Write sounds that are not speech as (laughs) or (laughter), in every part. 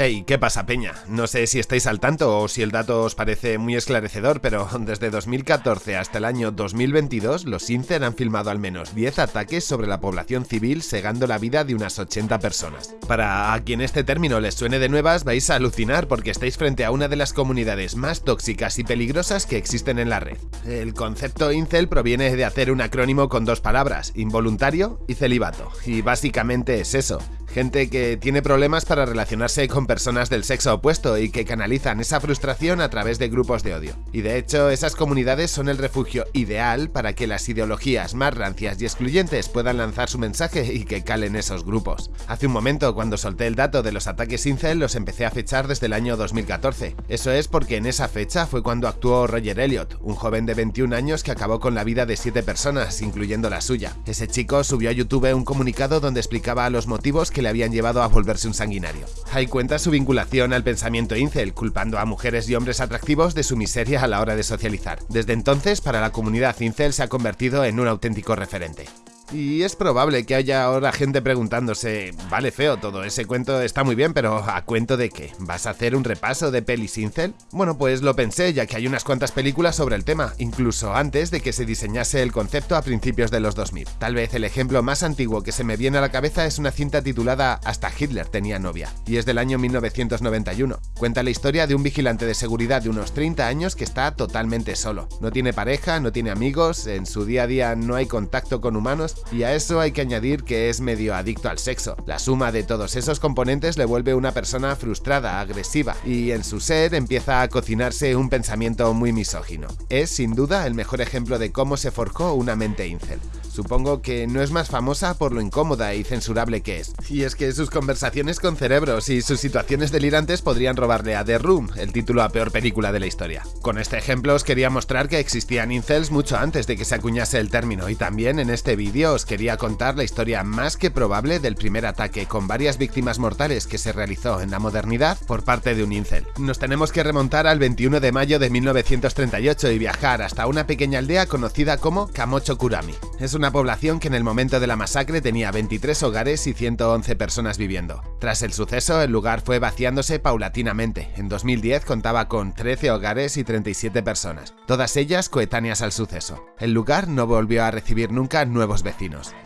Hey, ¿qué pasa peña? No sé si estáis al tanto o si el dato os parece muy esclarecedor, pero (laughs) desde 2014 hasta el año 2022 los INCER han filmado al menos 10 ataques sobre la población civil segando la vida de unas 80 personas. Para a quien este término les suene de nuevas vais a alucinar porque estáis frente a una de las comunidades más tóxicas y peligrosas que existen en la red. El concepto incel proviene de hacer un acrónimo con dos palabras, involuntario y celibato, y básicamente es eso, gente que tiene problemas para relacionarse con personas del sexo opuesto y que canalizan esa frustración a través de grupos de odio. Y de hecho, esas comunidades son el refugio ideal para que las ideologías más rancias y excluyentes puedan lanzar su mensaje y que calen esos grupos. Hace un momento, cuando solté el dato de los ataques incel, los empecé a fechar desde el año 2014. Eso es porque en esa fecha fue cuando actuó Roger Elliot, un joven de 21 años que acabó con la vida de 7 personas, incluyendo la suya. Ese chico subió a YouTube un comunicado donde explicaba los motivos que le habían llevado a volverse un sanguinario. Hay cuenta su vinculación al pensamiento incel, culpando a mujeres y hombres atractivos de su miseria a la hora de socializar. Desde entonces, para la comunidad incel se ha convertido en un auténtico referente. Y es probable que haya ahora gente preguntándose, vale feo, todo ese cuento está muy bien, pero ¿a cuento de qué? ¿Vas a hacer un repaso de pelis incel? Bueno, pues lo pensé, ya que hay unas cuantas películas sobre el tema, incluso antes de que se diseñase el concepto a principios de los 2000. Tal vez el ejemplo más antiguo que se me viene a la cabeza es una cinta titulada Hasta Hitler tenía novia, y es del año 1991. Cuenta la historia de un vigilante de seguridad de unos 30 años que está totalmente solo. No tiene pareja, no tiene amigos, en su día a día no hay contacto con humanos y a eso hay que añadir que es medio adicto al sexo. La suma de todos esos componentes le vuelve una persona frustrada, agresiva, y en su ser empieza a cocinarse un pensamiento muy misógino. Es sin duda el mejor ejemplo de cómo se forjó una mente incel. Supongo que no es más famosa por lo incómoda y censurable que es. Y es que sus conversaciones con cerebros y sus situaciones delirantes podrían robarle a The Room, el título a peor película de la historia. Con este ejemplo os quería mostrar que existían incels mucho antes de que se acuñase el término y también en este vídeo os quería contar la historia más que probable del primer ataque con varias víctimas mortales que se realizó en la modernidad por parte de un incel. Nos tenemos que remontar al 21 de mayo de 1938 y viajar hasta una pequeña aldea conocida como Kamocho Kurami. Es una población que en el momento de la masacre tenía 23 hogares y 111 personas viviendo. Tras el suceso, el lugar fue vaciándose paulatinamente. En 2010 contaba con 13 hogares y 37 personas, todas ellas coetáneas al suceso. El lugar no volvió a recibir nunca nuevos vecinos.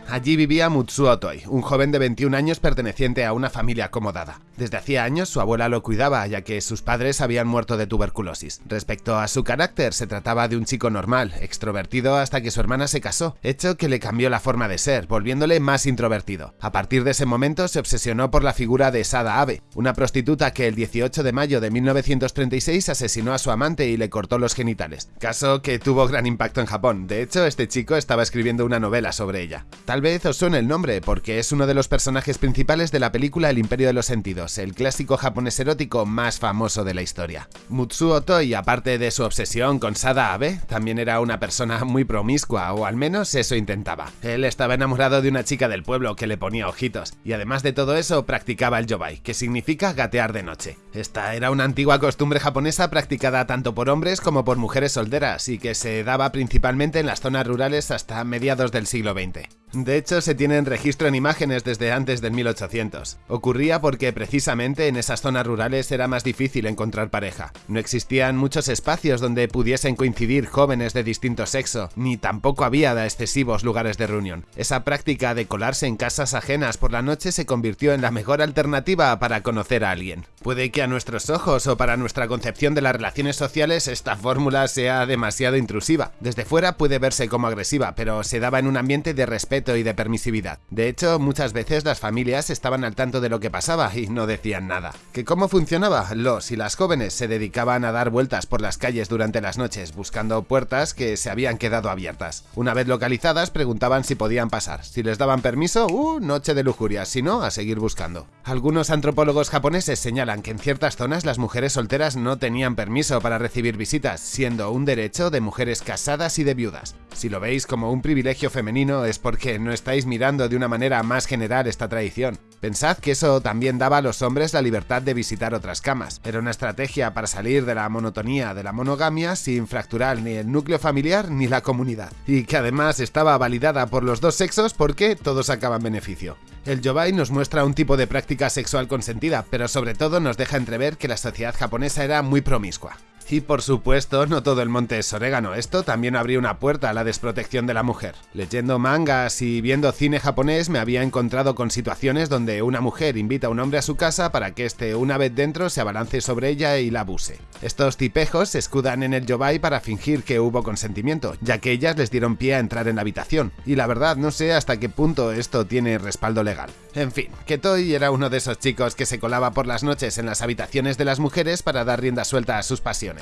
Allí vivía Mutsuo Toi, un joven de 21 años perteneciente a una familia acomodada. Desde hacía años su abuela lo cuidaba, ya que sus padres habían muerto de tuberculosis. Respecto a su carácter, se trataba de un chico normal, extrovertido hasta que su hermana se casó, hecho que le cambió la forma de ser, volviéndole más introvertido. A partir de ese momento se obsesionó por la figura de Sada Abe, una prostituta que el 18 de mayo de 1936 asesinó a su amante y le cortó los genitales, caso que tuvo gran impacto en Japón. De hecho, este chico estaba escribiendo una novela sobre Tal vez os suene el nombre, porque es uno de los personajes principales de la película El Imperio de los Sentidos, el clásico japonés erótico más famoso de la historia. Mutsuo Toi, aparte de su obsesión con Sada Abe, también era una persona muy promiscua, o al menos eso intentaba. Él estaba enamorado de una chica del pueblo que le ponía ojitos, y además de todo eso practicaba el yobai, que significa gatear de noche. Esta era una antigua costumbre japonesa practicada tanto por hombres como por mujeres solteras, y que se daba principalmente en las zonas rurales hasta mediados del siglo XX siguiente. De hecho, se tienen registro en imágenes desde antes del 1800. Ocurría porque precisamente en esas zonas rurales era más difícil encontrar pareja. No existían muchos espacios donde pudiesen coincidir jóvenes de distinto sexo, ni tampoco había excesivos lugares de reunión. Esa práctica de colarse en casas ajenas por la noche se convirtió en la mejor alternativa para conocer a alguien. Puede que a nuestros ojos o para nuestra concepción de las relaciones sociales esta fórmula sea demasiado intrusiva. Desde fuera puede verse como agresiva, pero se daba en un ambiente de respeto y de permisividad. De hecho, muchas veces las familias estaban al tanto de lo que pasaba y no decían nada. ¿Que cómo funcionaba? Los y las jóvenes se dedicaban a dar vueltas por las calles durante las noches, buscando puertas que se habían quedado abiertas. Una vez localizadas, preguntaban si podían pasar. Si les daban permiso, ¡uh! Noche de lujuria, si no, a seguir buscando. Algunos antropólogos japoneses señalan que en ciertas zonas las mujeres solteras no tenían permiso para recibir visitas, siendo un derecho de mujeres casadas y de viudas. Si lo veis como un privilegio femenino es porque no estáis mirando de una manera más general esta tradición. Pensad que eso también daba a los hombres la libertad de visitar otras camas. Era una estrategia para salir de la monotonía de la monogamia sin fracturar ni el núcleo familiar ni la comunidad. Y que además estaba validada por los dos sexos porque todos sacaban beneficio. El yobai nos muestra un tipo de práctica sexual consentida, pero sobre todo nos deja entrever que la sociedad japonesa era muy promiscua. Y por supuesto, no todo el monte es orégano, esto también abría una puerta a la desprotección de la mujer. Leyendo mangas y viendo cine japonés me había encontrado con situaciones donde una mujer invita a un hombre a su casa para que éste, una vez dentro, se abalance sobre ella y la abuse. Estos tipejos se escudan en el yobai para fingir que hubo consentimiento, ya que ellas les dieron pie a entrar en la habitación, y la verdad no sé hasta qué punto esto tiene respaldo legal. En fin, que Toy era uno de esos chicos que se colaba por las noches en las habitaciones de las mujeres para dar rienda suelta a sus pasiones.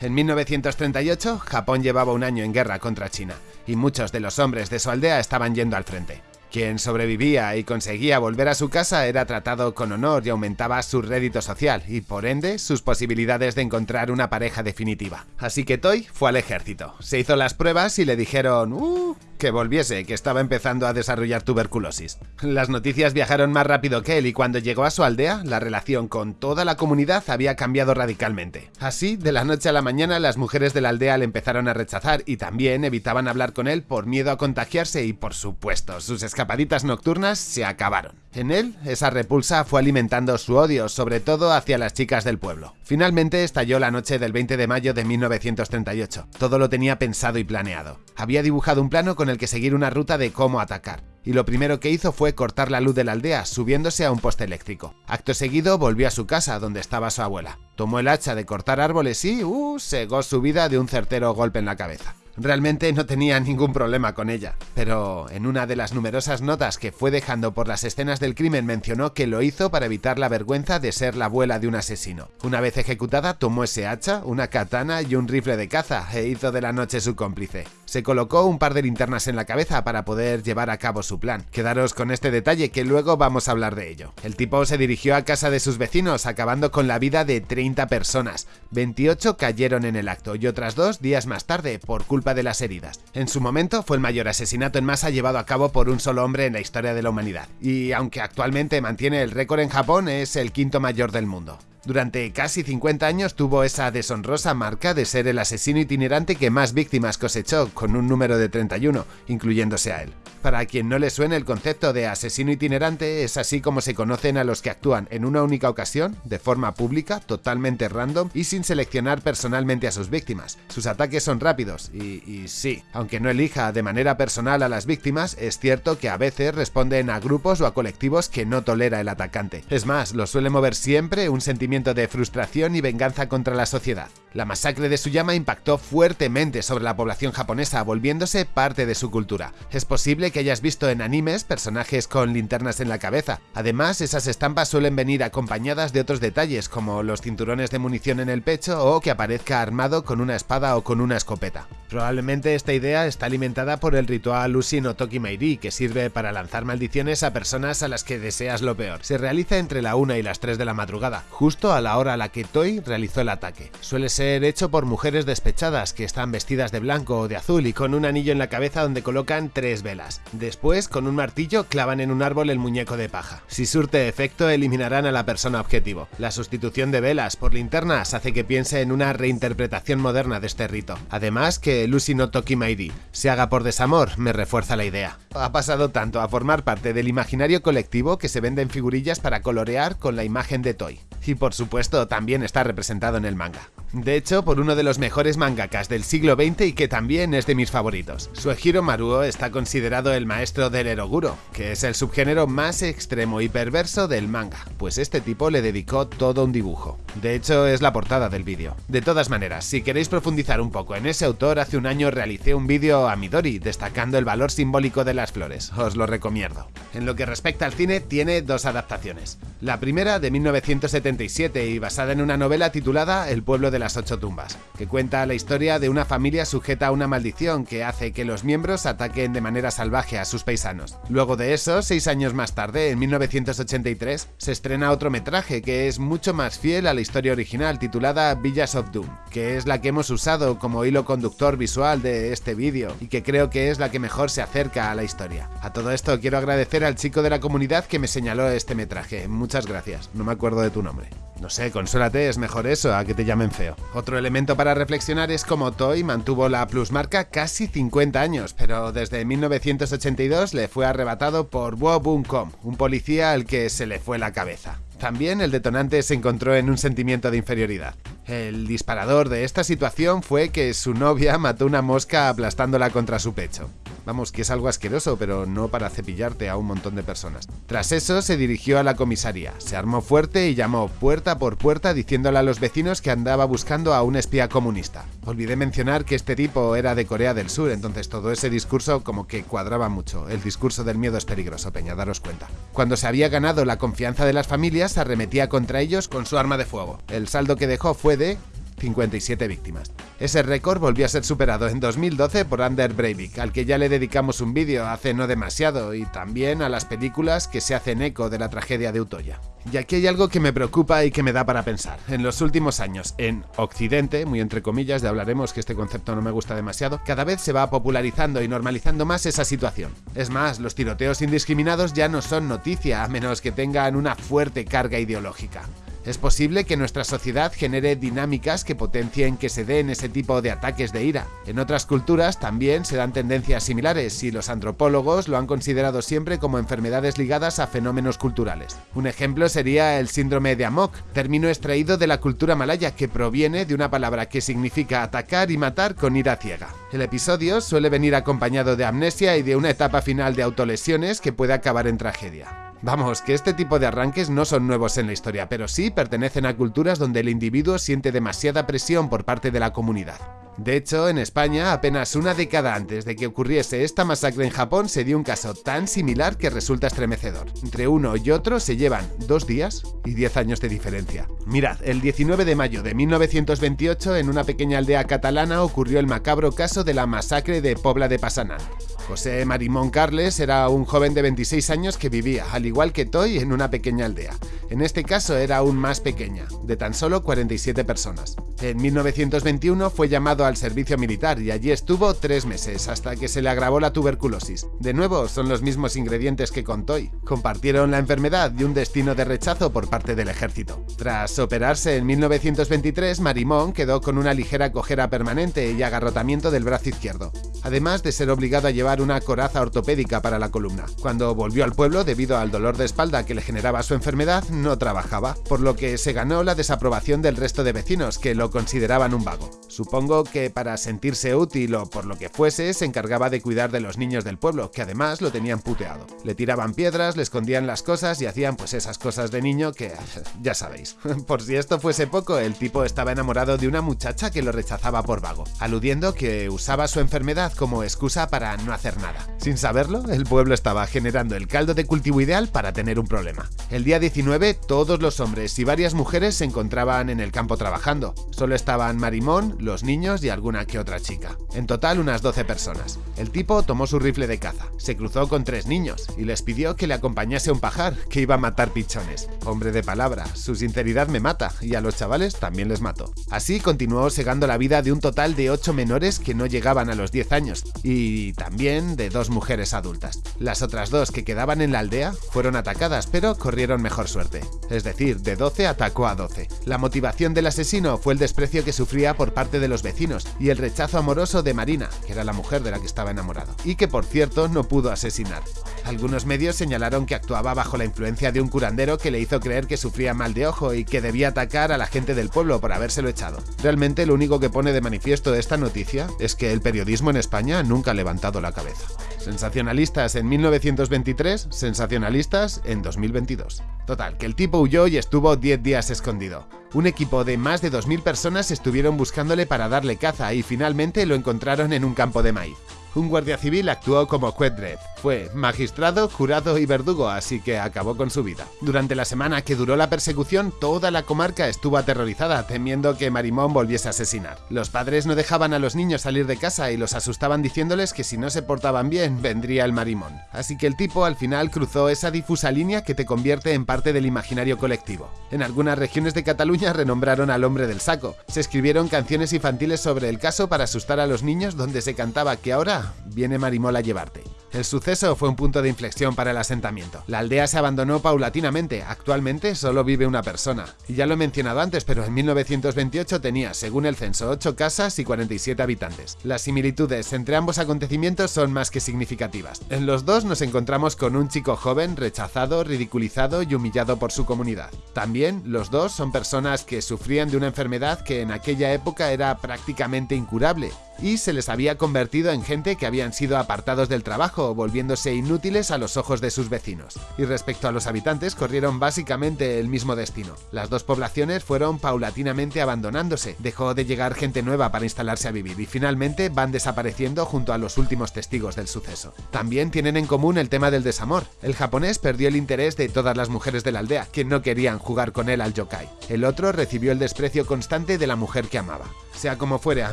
En 1938, Japón llevaba un año en guerra contra China, y muchos de los hombres de su aldea estaban yendo al frente. Quien sobrevivía y conseguía volver a su casa era tratado con honor y aumentaba su rédito social y por ende sus posibilidades de encontrar una pareja definitiva. Así que Toy fue al ejército, se hizo las pruebas y le dijeron ¡Uh! Que volviese, que estaba empezando a desarrollar tuberculosis. Las noticias viajaron más rápido que él y cuando llegó a su aldea, la relación con toda la comunidad había cambiado radicalmente. Así, de la noche a la mañana, las mujeres de la aldea le empezaron a rechazar y también evitaban hablar con él por miedo a contagiarse y, por supuesto, sus escapaditas nocturnas se acabaron. En él, esa repulsa fue alimentando su odio, sobre todo hacia las chicas del pueblo. Finalmente estalló la noche del 20 de mayo de 1938. Todo lo tenía pensado y planeado. Había dibujado un plano con el que seguir una ruta de cómo atacar. Y lo primero que hizo fue cortar la luz de la aldea, subiéndose a un poste eléctrico. Acto seguido volvió a su casa, donde estaba su abuela. Tomó el hacha de cortar árboles y, uh, segó su vida de un certero golpe en la cabeza. Realmente no tenía ningún problema con ella, pero en una de las numerosas notas que fue dejando por las escenas del crimen mencionó que lo hizo para evitar la vergüenza de ser la abuela de un asesino. Una vez ejecutada, tomó ese hacha, una katana y un rifle de caza e hizo de la noche su cómplice. Se colocó un par de linternas en la cabeza para poder llevar a cabo su plan. Quedaros con este detalle que luego vamos a hablar de ello. El tipo se dirigió a casa de sus vecinos, acabando con la vida de 30 personas. 28 cayeron en el acto y otras dos días más tarde por culpa de las heridas. En su momento fue el mayor asesinato en masa llevado a cabo por un solo hombre en la historia de la humanidad, y aunque actualmente mantiene el récord en Japón, es el quinto mayor del mundo. Durante casi 50 años tuvo esa deshonrosa marca de ser el asesino itinerante que más víctimas cosechó, con un número de 31, incluyéndose a él. Para quien no le suene el concepto de asesino itinerante, es así como se conocen a los que actúan en una única ocasión, de forma pública, totalmente random y sin seleccionar personalmente a sus víctimas. Sus ataques son rápidos y, sí, aunque no elija de manera personal a las víctimas, es cierto que a veces responden a grupos o a colectivos que no tolera el atacante. Es más, lo suele mover siempre un sentimiento de frustración y venganza contra la sociedad. La masacre de Suyama impactó fuertemente sobre la población japonesa, volviéndose parte de su cultura. Es posible que hayas visto en animes personajes con linternas en la cabeza. Además, esas estampas suelen venir acompañadas de otros detalles, como los cinturones de munición en el pecho o que aparezca armado con una espada o con una escopeta. Probablemente esta idea está alimentada por el ritual Ushi no Toki que sirve para lanzar maldiciones a personas a las que deseas lo peor. Se realiza entre la 1 y las 3 de la madrugada, justo a la hora a la que Toy realizó el ataque. Suele ser hecho por mujeres despechadas que están vestidas de blanco o de azul y con un anillo en la cabeza donde colocan tres velas. Después, con un martillo, clavan en un árbol el muñeco de paja. Si surte efecto, eliminarán a la persona objetivo. La sustitución de velas por linternas hace que piense en una reinterpretación moderna de este rito. Además que Lucy no Toki Mairi se haga por desamor me refuerza la idea. Ha pasado tanto a formar parte del imaginario colectivo que se venden figurillas para colorear con la imagen de Toy. Y por supuesto también está representado en el manga. De hecho, por uno de los mejores mangakas del siglo XX y que también es de mis favoritos. Suehiro Maruo está considerado el maestro del eroguro, que es el subgénero más extremo y perverso del manga, pues este tipo le dedicó todo un dibujo. De hecho, es la portada del vídeo. De todas maneras, si queréis profundizar un poco en ese autor, hace un año realicé un vídeo a Midori destacando el valor simbólico de las flores, os lo recomiendo. En lo que respecta al cine, tiene dos adaptaciones. La primera de 1977 y basada en una novela titulada El pueblo de las ocho tumbas, que cuenta la historia de una familia sujeta a una maldición que hace que los miembros ataquen de manera salvaje a sus paisanos. Luego de eso, seis años más tarde, en 1983, se estrena otro metraje que es mucho más fiel a la historia original titulada Villas of Doom, que es la que hemos usado como hilo conductor visual de este vídeo y que creo que es la que mejor se acerca a la historia. A todo esto quiero agradecer al chico de la comunidad que me señaló este metraje, muchas gracias, no me acuerdo de tu nombre. No sé, consuélate, es mejor eso a que te llamen feo. Otro elemento para reflexionar es cómo Toy mantuvo la plusmarca casi 50 años, pero desde 1982 le fue arrebatado por Wo Kom, un policía al que se le fue la cabeza. También el detonante se encontró en un sentimiento de inferioridad. El disparador de esta situación fue que su novia mató una mosca aplastándola contra su pecho. Vamos, que es algo asqueroso, pero no para cepillarte a un montón de personas. Tras eso se dirigió a la comisaría, se armó fuerte y llamó puerta por puerta diciéndole a los vecinos que andaba buscando a un espía comunista. Olvidé mencionar que este tipo era de Corea del Sur, entonces todo ese discurso como que cuadraba mucho. El discurso del miedo es peligroso, Peña, daros cuenta. Cuando se había ganado la confianza de las familias, arremetía contra ellos con su arma de fuego. El saldo que dejó fue de 57 víctimas. Ese récord volvió a ser superado en 2012 por Ander Breivik, al que ya le dedicamos un vídeo hace no demasiado, y también a las películas que se hacen eco de la tragedia de Utoya. Y aquí hay algo que me preocupa y que me da para pensar. En los últimos años, en Occidente, muy entre comillas, de hablaremos que este concepto no me gusta demasiado, cada vez se va popularizando y normalizando más esa situación. Es más, los tiroteos indiscriminados ya no son noticia, a menos que tengan una fuerte carga ideológica. Es posible que nuestra sociedad genere dinámicas que potencien que se den ese tipo de ataques de ira. En otras culturas también se dan tendencias similares y los antropólogos lo han considerado siempre como enfermedades ligadas a fenómenos culturales. Un ejemplo sería el síndrome de Amok, término extraído de la cultura malaya que proviene de una palabra que significa atacar y matar con ira ciega. El episodio suele venir acompañado de amnesia y de una etapa final de autolesiones que puede acabar en tragedia. Vamos, que este tipo de arranques no son nuevos en la historia, pero sí pertenecen a culturas donde el individuo siente demasiada presión por parte de la comunidad. De hecho, en España, apenas una década antes de que ocurriese esta masacre en Japón, se dio un caso tan similar que resulta estremecedor. Entre uno y otro se llevan dos días y diez años de diferencia. Mirad, el 19 de mayo de 1928, en una pequeña aldea catalana ocurrió el macabro caso de la masacre de Pobla de Pasanal. José Marimón Carles era un joven de 26 años que vivía, al igual que Toy, en una pequeña aldea. En este caso era aún más pequeña, de tan solo 47 personas. En 1921 fue llamado al servicio militar y allí estuvo tres meses, hasta que se le agravó la tuberculosis. De nuevo, son los mismos ingredientes que con Toy. Compartieron la enfermedad y un destino de rechazo por parte del ejército. Tras operarse en 1923, Marimón quedó con una ligera cojera permanente y agarrotamiento del brazo izquierdo, además de ser obligado a llevar una coraza ortopédica para la columna. Cuando volvió al pueblo, debido al dolor de espalda que le generaba su enfermedad, no trabajaba, por lo que se ganó la desaprobación del resto de vecinos, que lo consideraban un vago. Supongo que para sentirse útil o por lo que fuese, se encargaba de cuidar de los niños del pueblo, que además lo tenían puteado. Le tiraban piedras, le escondían las cosas y hacían pues esas cosas de niño que (laughs) ya sabéis. (laughs) Por si esto fuese poco, el tipo estaba enamorado de una muchacha que lo rechazaba por vago, aludiendo que usaba su enfermedad como excusa para no hacer nada. Sin saberlo, el pueblo estaba generando el caldo de cultivo ideal para tener un problema. El día 19, todos los hombres y varias mujeres se encontraban en el campo trabajando. Solo estaban Marimón, los niños y alguna que otra chica. En total, unas 12 personas. El tipo tomó su rifle de caza, se cruzó con tres niños y les pidió que le acompañase a un pajar que iba a matar pichones. Hombre de palabra, su sinceridad me mata y a los chavales también les mató. Así continuó segando la vida de un total de 8 menores que no llegaban a los 10 años y también de dos mujeres adultas. Las otras dos que quedaban en la aldea fueron atacadas, pero corrieron mejor suerte. Es decir, de 12 atacó a 12. La motivación del asesino fue el desprecio que sufría por parte de los vecinos y el rechazo amoroso de Marina, que era la mujer de la que estaba enamorado, y que por cierto no pudo asesinar. Algunos medios señalaron que actuaba bajo la influencia de un curandero que le hizo creer que sufría mal de ojo y que debía atacar a la gente del pueblo por habérselo echado. Realmente lo único que pone de manifiesto esta noticia es que el periodismo en España nunca ha levantado la cabeza. Sensacionalistas en 1923, sensacionalistas en 2022. Total, que el tipo huyó y estuvo 10 días escondido. Un equipo de más de 2.000 personas estuvieron buscándole para darle caza y finalmente lo encontraron en un campo de maíz un guardia civil actuó como Quedred. Fue magistrado, jurado y verdugo, así que acabó con su vida. Durante la semana que duró la persecución, toda la comarca estuvo aterrorizada, temiendo que Marimón volviese a asesinar. Los padres no dejaban a los niños salir de casa y los asustaban diciéndoles que si no se portaban bien, vendría el Marimón. Así que el tipo al final cruzó esa difusa línea que te convierte en parte del imaginario colectivo. En algunas regiones de Cataluña renombraron al hombre del saco. Se escribieron canciones infantiles sobre el caso para asustar a los niños donde se cantaba que ahora viene Marimola a llevarte. El suceso fue un punto de inflexión para el asentamiento. La aldea se abandonó paulatinamente, actualmente solo vive una persona. Ya lo he mencionado antes, pero en 1928 tenía, según el censo, 8 casas y 47 habitantes. Las similitudes entre ambos acontecimientos son más que significativas. En los dos nos encontramos con un chico joven rechazado, ridiculizado y humillado por su comunidad. También los dos son personas que sufrían de una enfermedad que en aquella época era prácticamente incurable, y se les había convertido en gente que habían sido apartados del trabajo, volviéndose inútiles a los ojos de sus vecinos. Y respecto a los habitantes, corrieron básicamente el mismo destino. Las dos poblaciones fueron paulatinamente abandonándose, dejó de llegar gente nueva para instalarse a vivir y finalmente van desapareciendo junto a los últimos testigos del suceso. También tienen en común el tema del desamor. El japonés perdió el interés de todas las mujeres de la aldea, que no querían jugar con él al yokai. El otro recibió el desprecio constante de la mujer que amaba. Sea como fuere, a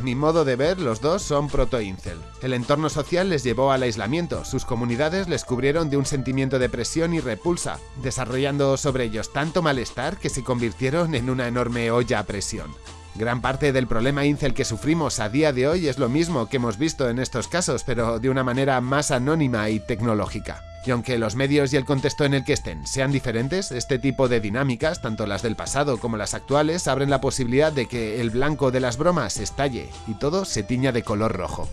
mi modo de ver, los dos son proto-incel. El entorno social les llevó al aislamiento, sus comunidades les cubrieron de un sentimiento de presión y repulsa, desarrollando sobre ellos tanto malestar que se convirtieron en una enorme olla a presión. Gran parte del problema incel que sufrimos a día de hoy es lo mismo que hemos visto en estos casos, pero de una manera más anónima y tecnológica. Y aunque los medios y el contexto en el que estén sean diferentes, este tipo de dinámicas, tanto las del pasado como las actuales, abren la posibilidad de que el blanco de las bromas estalle y todo se tiña de color rojo.